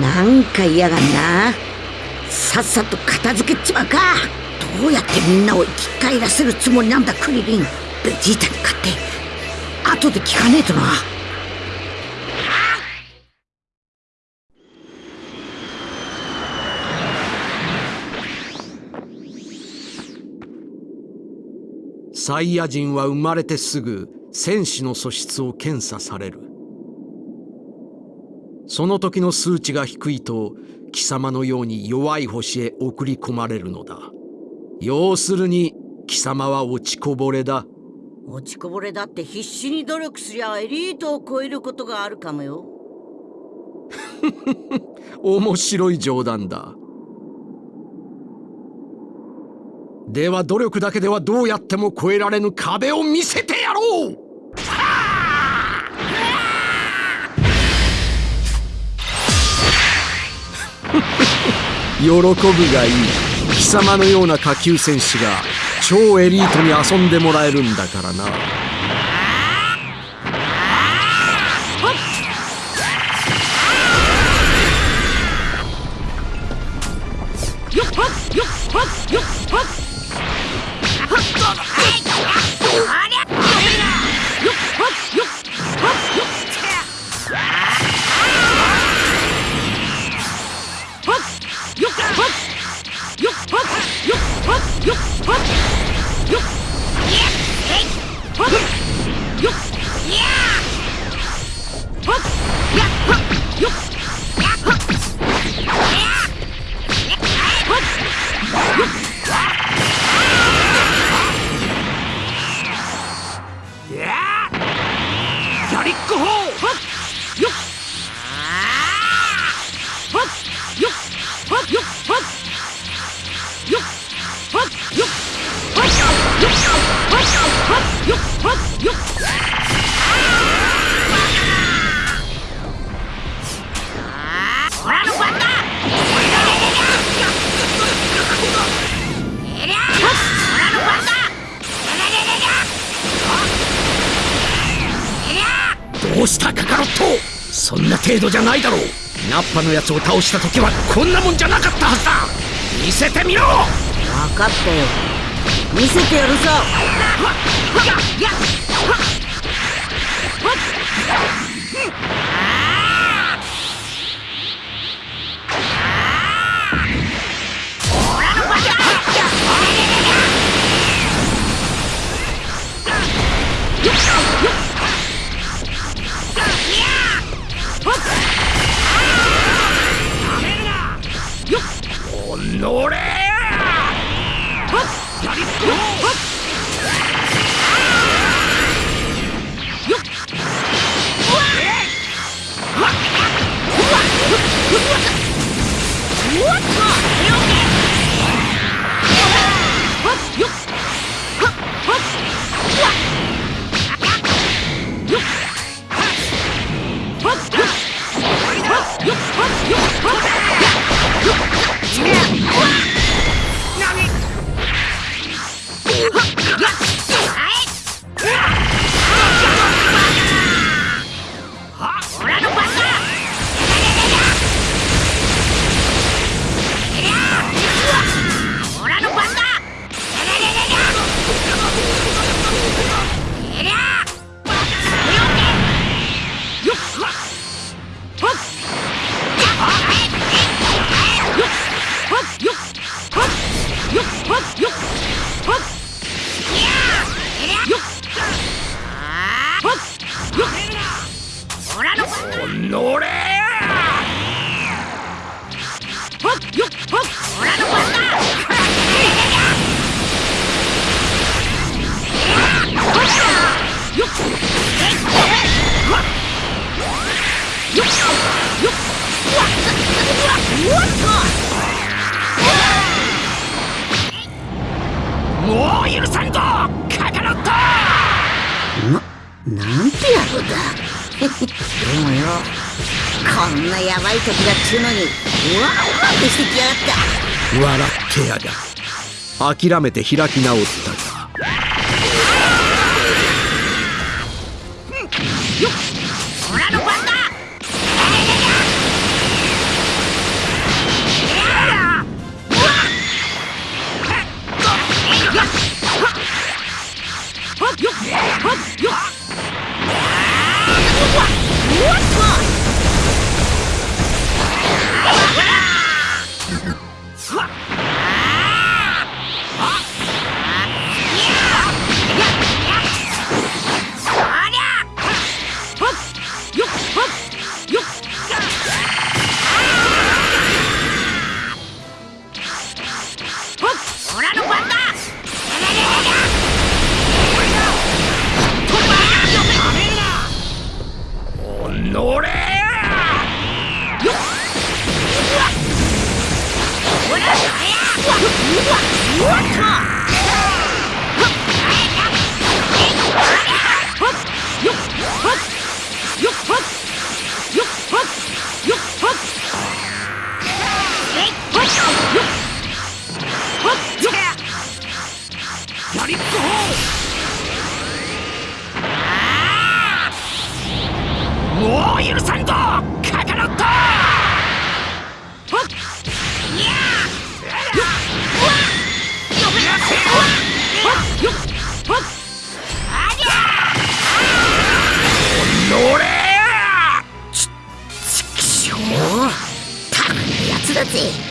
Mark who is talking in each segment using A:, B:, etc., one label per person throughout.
A: なんか嫌がんな。さっさと片付けちまうか。どうやってみんなを生き返らせるつもりなんだクリリン。ベジータに勝って。後で聞かねえとな。
B: サイヤ人は生まれてすぐ戦士の素質を検査される。その時の数値が低いと貴様のように弱い星へ送り込まれるのだ。要するに貴様は落ちこぼれだ。
A: 落ちこぼれだって必死に努力すりゃエリートを超えることがあるかもよ。
B: 面白い冗談だ。では努力だけではどうやっても超えられぬ壁を見せてやろう喜ぶがいい。貴様のような下級戦士が超エリートに遊んでもらえるんだからな。したカカロット。そんな程度じゃないだろう。ナッパのやつを倒した時はこんなもんじゃなかったはずだ。見せてみろ。
A: 分かったよ。見せてやるさ
B: 乗れ諦めて開き直った。
A: Hup!
B: see.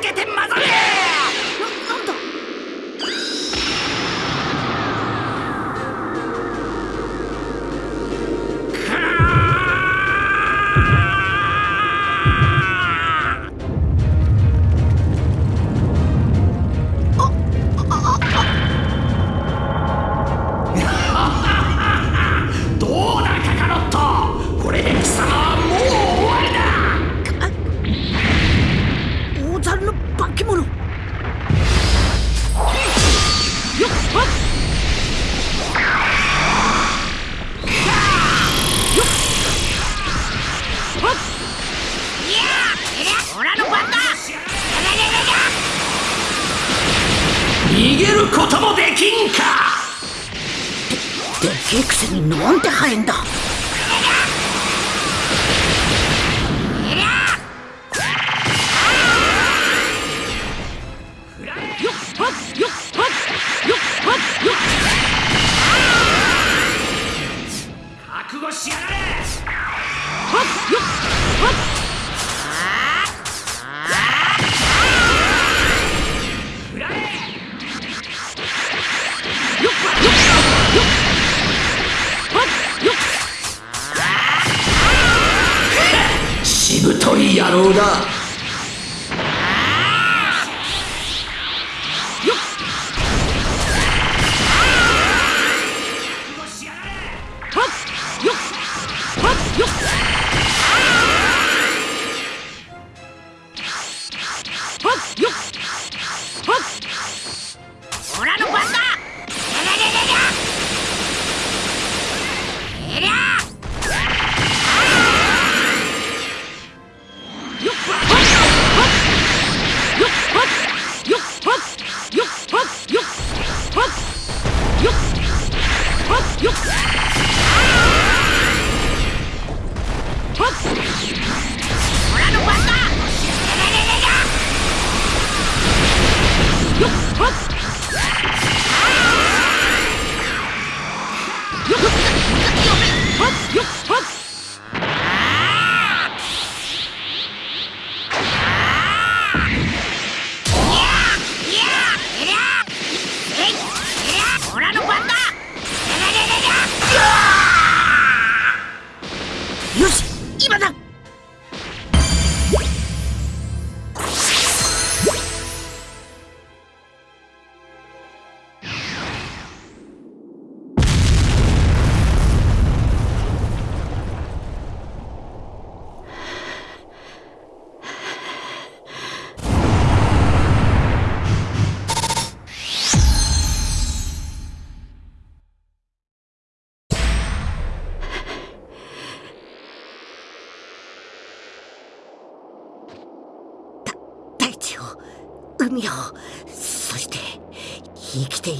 B: que te でフィクになんて
A: 早いんだ。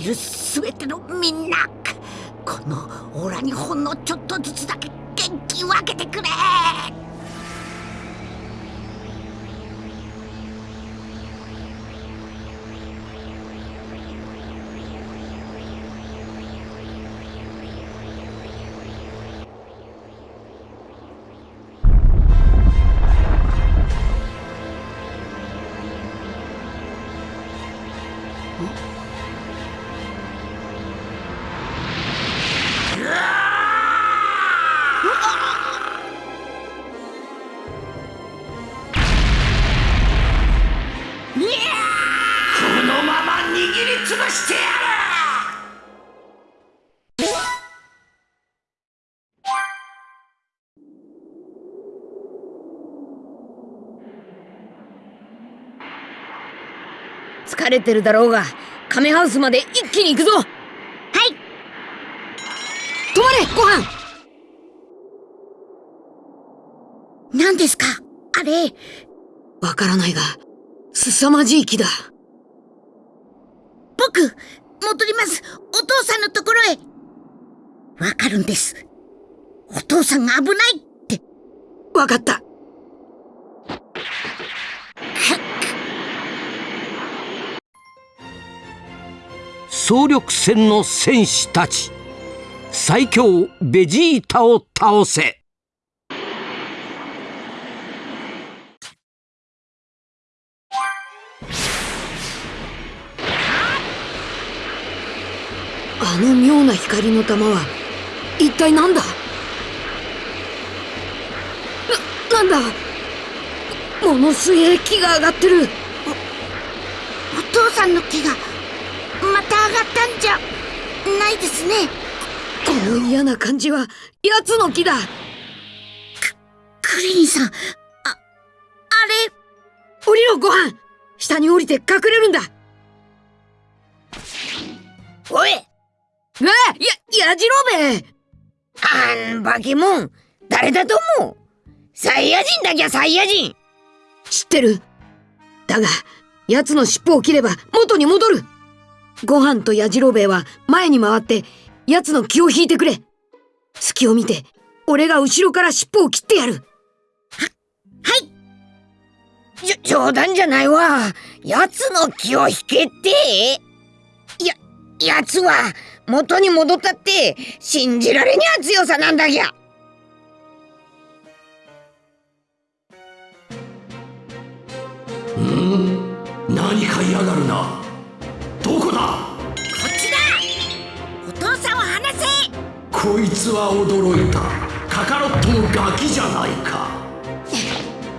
A: る全てのみんなこのオラにほんのちょっとずつだけ元気分けてくれ。
C: 慣れてるだろうが亀ハウスまで一気に行くぞ。はい。止まれご飯。
A: 何ですか？あれ？
C: わからないが凄まじい木だ。
A: 僕戻ります。お父さんのところへ。わかるんです。お父さんが危ないって。
C: わかった
D: 総力戦の戦士たち。最強ベジータを倒せ。
C: あの妙な光の玉は一体何だ？な、なんだ？ものすげえ木が上がってる。
A: お父さんの木がまた上がったんじゃ。ないですね。
C: この嫌な感じは奴の木だ。
A: クリリンさん。ああれ。
C: 降りろご飯。下に降りて隠れるんだ。
A: おい。
C: えや、やじろべ
A: あんバケモン誰だと思う。サイヤ人だきゃサイヤ人。
C: 知ってる。だが奴の尻尾を切れば元に戻るご飯とやじろべえは前に回って奴の気を引いてくれ。隙を見て俺が後ろから尻尾を切ってやる。は
A: はい。じょ冗談じゃないわ。奴の気を引けって。や奴は元に戻ったって信じられにゃ強さなんだぎゃ。
B: うん？何か嫌がるな。どこだ
A: こっちだ。お父さんを離せ。
B: こいつは驚いた。カカロットのガキじゃないか。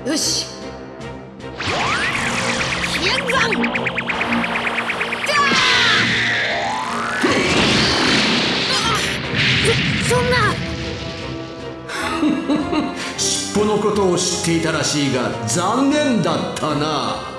C: よし。
A: 飛燕山
C: そそんな。
B: 尻尾のことを知っていたらしいが残念だったな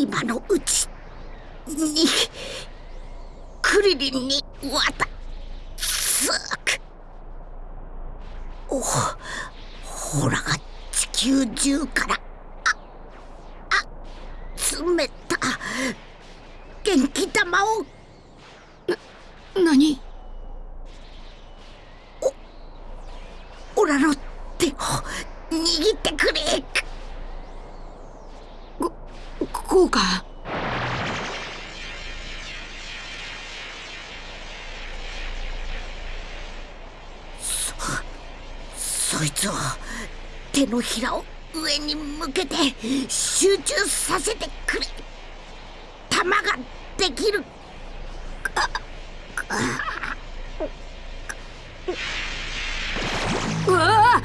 A: 今のうちにクリリンに渡すく。おほら地球中からああ集めた元気玉を
C: 何？
A: オラの手を握ってくれ
C: こうか。
A: そそいつを手のひらを上に向けて集中させてくれ。弾ができる。ああ
C: うわあ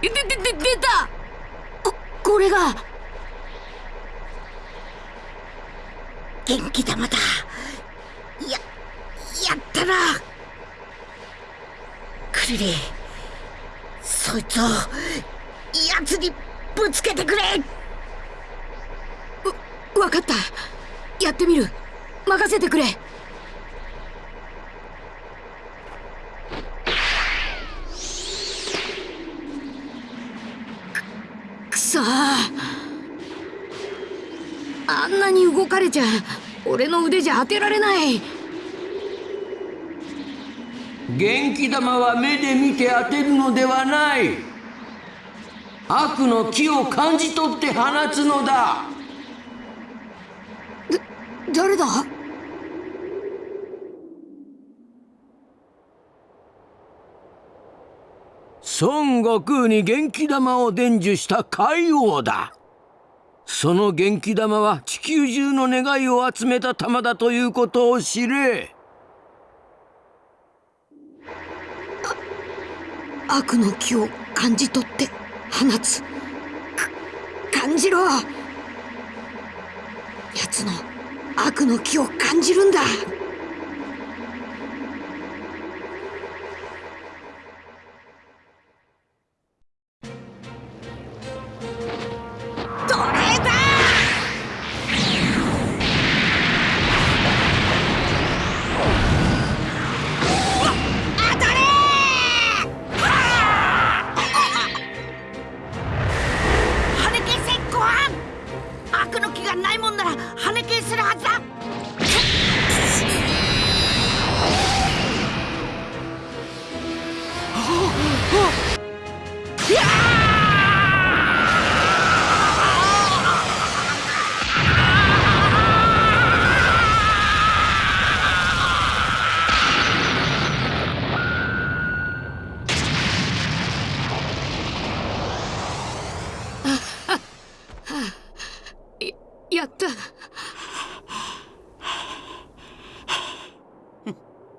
C: で、で、で、出た！こ、これが。
A: 元気玉だややったなクリリンそいつを奴にぶつけてくれ
C: わ、分かった。やってみる。任せてくれ。く、くそーあんなに動かれちゃ、俺の腕じゃ当てられない。
D: 元気玉は目で見て当てるのではない。悪の気を感じ取って放つのだ。
C: 誰だ？
D: 孫悟空に元気玉を伝授した海王だその元気玉は地球中の願いを集めた玉だということを知れ。
C: 悪の気を感じ取って放つ。感じろ。奴の悪の気を感じるんだ。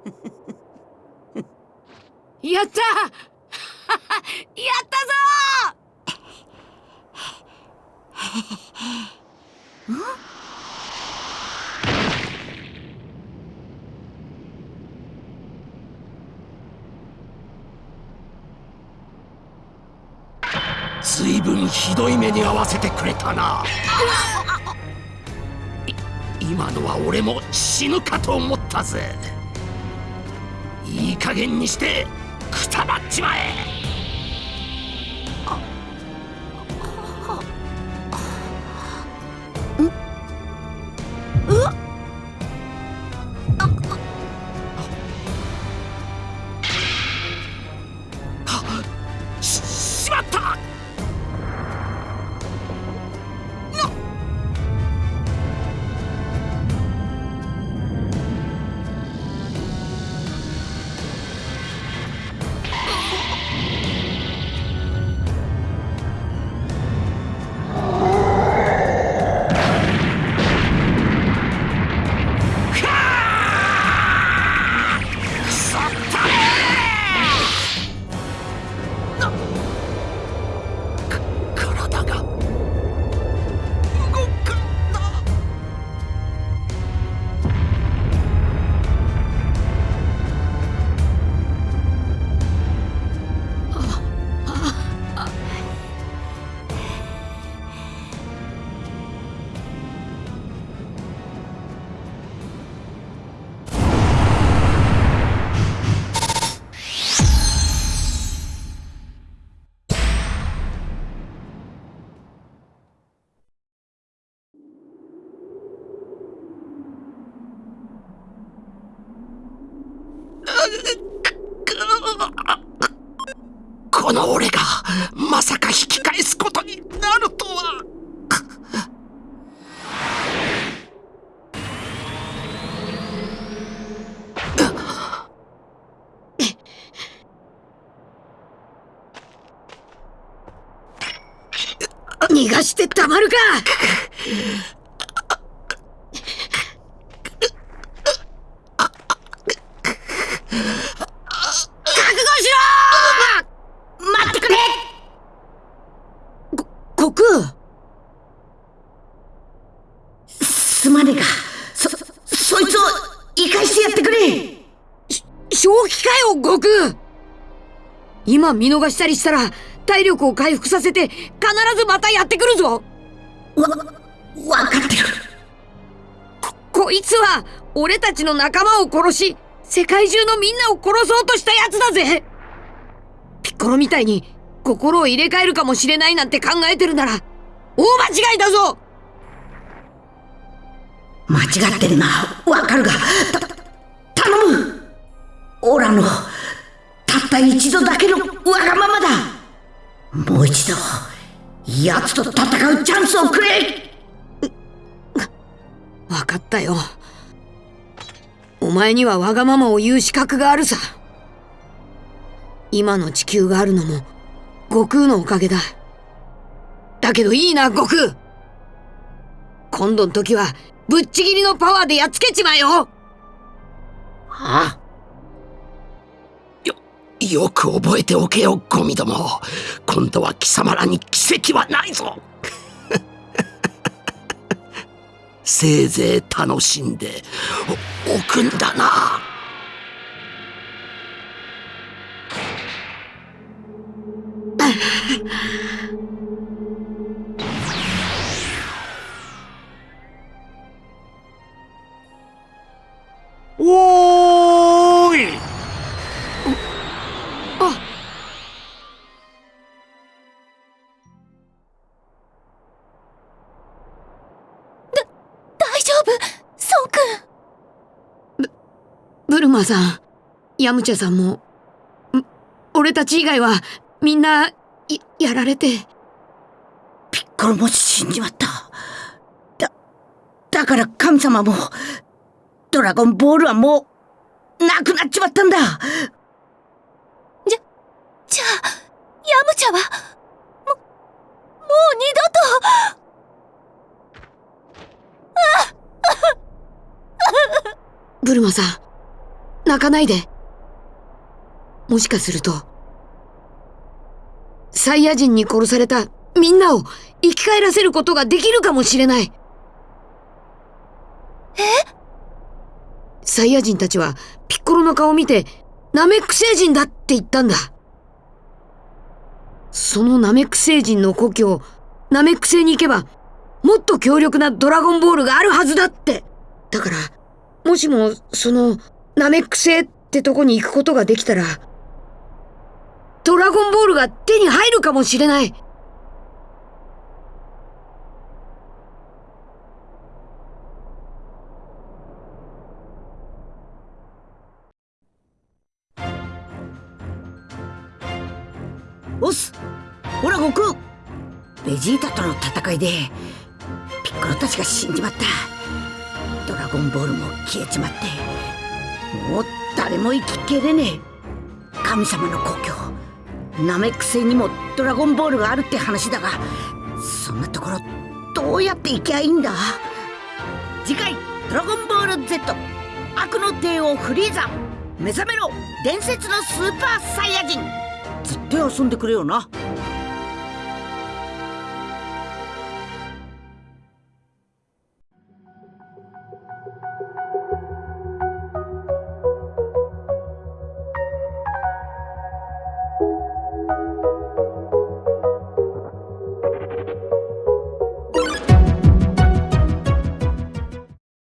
C: やった やったぞ
B: ずいぶん？ひどい目に遭わせてくれたない今のは俺も死ぬかと思ったぜいい加減にしてくたばっちまえ。
C: 今見逃したりしたら体力を回復させて必ずまたやってくるぞ
A: わ、わかってる。
C: こいつは俺たちの仲間を殺し世界中のみんなを殺そうとしたやつだぜピッコロみたいに心を入れ替えるかもしれないなんて考えてるなら大間違いだぞ
A: 間違ってるな。わかるが、た、頼むオラの、たった一度だけのわがままだ。もう一度、奴と戦うチャンスをくれ。
C: 分かったよ。お前にはわがままを言う資格があるさ。今の地球があるのも悟空のおかげだ。だけどいいな悟空。今度の時はぶっちぎりのパワーでやっつけちまえよ。
A: はあ？
B: よ、よく覚えておけよ、ゴミども。今度は貴様らに奇跡はないぞ。せいぜい楽しんでおおくんだな。
C: マさんヤムチャさんもん俺たち以外はみんなややられて。
A: ピッコロも死んじまった。だ、だから神様も、ドラゴンボールはもう、なくなっちまったんだ。
E: じゃあヤムチャはももう二度と。
C: ブルマさん泣かないで。もしかするとサイヤ人に殺されたみんなを生き返らせることができるかもしれない。
E: え？
C: サイヤ人たちはピッコロの顔を見てナメック星人だって言ったんだ。そのナメック星人の故郷ナメック星に行けばもっと強力なドラゴンボールがあるはずだって。だからもしもそのナメック星ってとこに行くことができたらドラゴンボールが手に入るかもしれない。
A: おっすほら悟空。ベジータとの戦いでピッコロたちが死んじまった。ドラゴンボールも消えちまってもう誰も生ききれねえ。神様の故郷。ナメック星にもドラゴンボールがあるって話だがそんなところどうやって行きゃいいんだ？次回「ドラゴンボール Z 悪の帝王フリーザ。目覚めろ伝説のスーパーサイヤ人」ずっと遊んでくれよな。